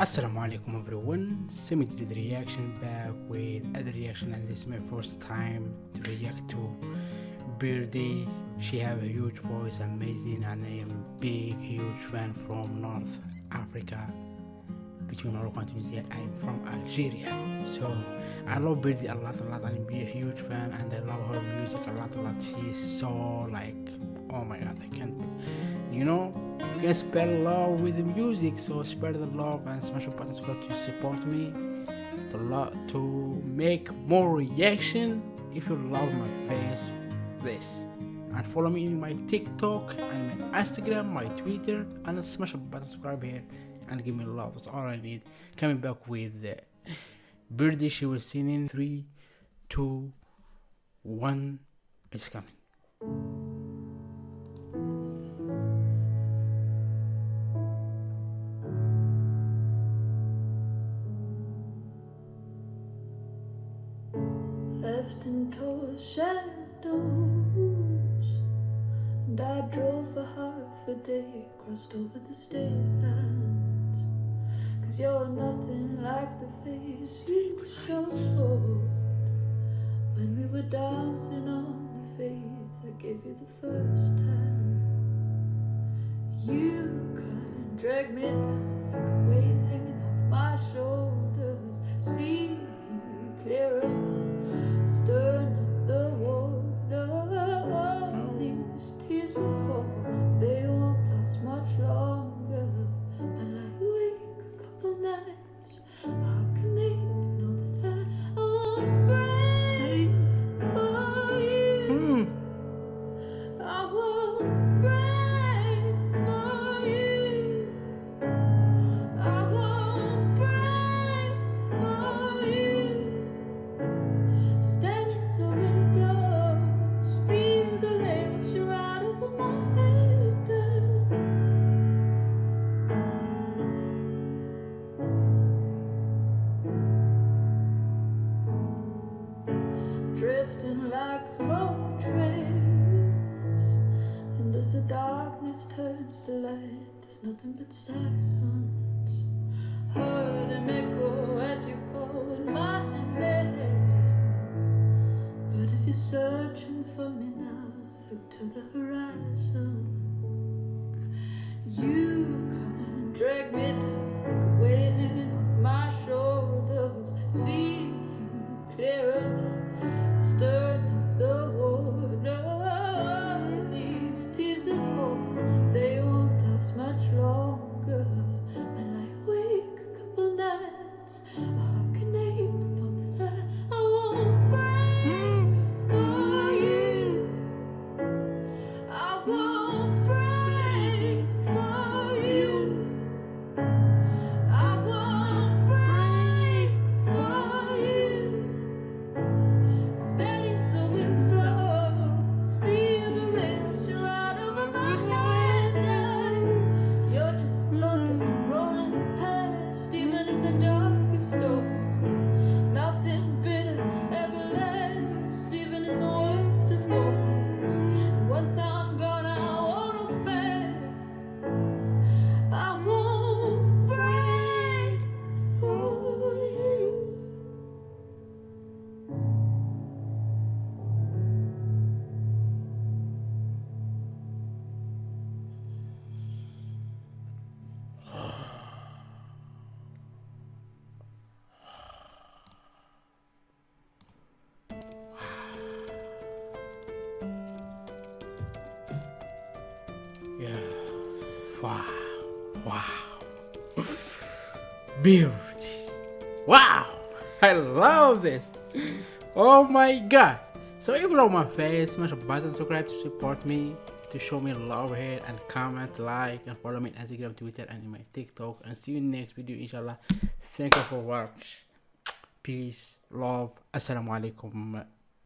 Assalamu alaikum everyone, Semi did reaction back with other reaction and this is my first time to react to Birdy. She have a huge voice, amazing and I am big huge fan from North Africa between and Tunisia. I am from Algeria. So I love Birdy a lot a lot and be a huge fan and I love her music a lot a lot. She is so like oh my god I can't you know you can spread love with the music so spread the love and smash the button subscribe to support me to love to make more reaction if you love my face this. And follow me in my tiktok and my instagram my twitter and smash the button subscribe here and give me love. That's all i need. Coming back with uh, Birdy she was singing three two one. It's coming left in tall shadows. And I drove for half a day, crossed over the state lines. Cause you're nothing like the face you showed when we were dancing on the faith I gave you the first time. You can drag me down the darkness turns to light, there's nothing but silence. Heard an echo as you called Yeah. Wow. Wow. Beauty. Wow. I love this. Oh my god. So if you love my face, smash a button, subscribe to support me, to show me love here, and comment, like, and follow me on Instagram, Twitter, and in my TikTok. And see you next video, inshallah. Thank you for watching. Peace, love. Assalamu alaikum.